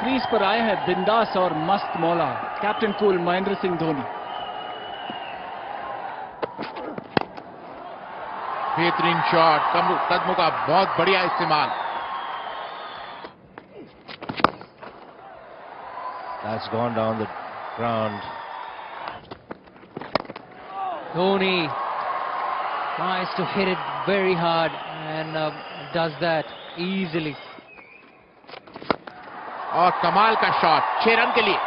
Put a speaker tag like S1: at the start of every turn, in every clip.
S1: Crease पर आए हैं बिंदास और मस्त मौला कैप्टन कूल महेंद्र सिंह धोनी
S2: बेहतरीन शॉट कदमों का बहुत बढ़िया इस्तेमाल
S3: That's gone down the ground.
S4: Dhoni tries to hit it very hard and uh, does that easily.
S2: और कमाल का शॉट छह रन के लिए।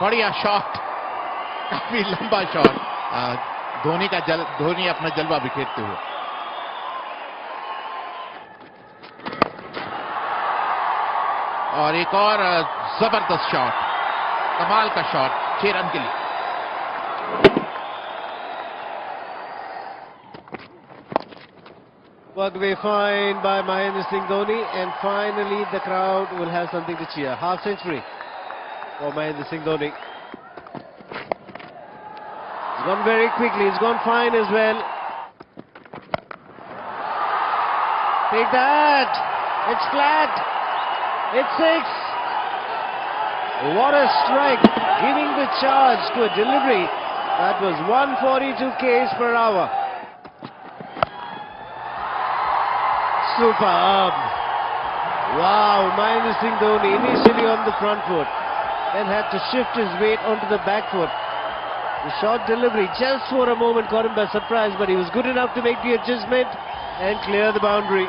S2: बढ़िया शॉट काफ़ी लंबा शॉट धोनी का जल, धोनी अपना जलवा बिखेरते हुए। और एक और ज़बरदस्त शॉट कमाल का शॉट छह रन के लिए।
S3: Worked away fine by Mahendra Singh Dhoni and finally the crowd will have something to cheer. Half century for Mahendra Singh Dhoni. It's gone very quickly, it's gone fine as well. Take that! It's flat! It's six! What a strike! Giving the charge to a delivery that was 142 k's per hour. Superb. Um, wow, Mahendra Singh Dhoni initially on the front foot, then had to shift his weight onto the back foot. The short delivery just for a moment caught him by surprise, but he was good enough to make the adjustment and clear the boundary.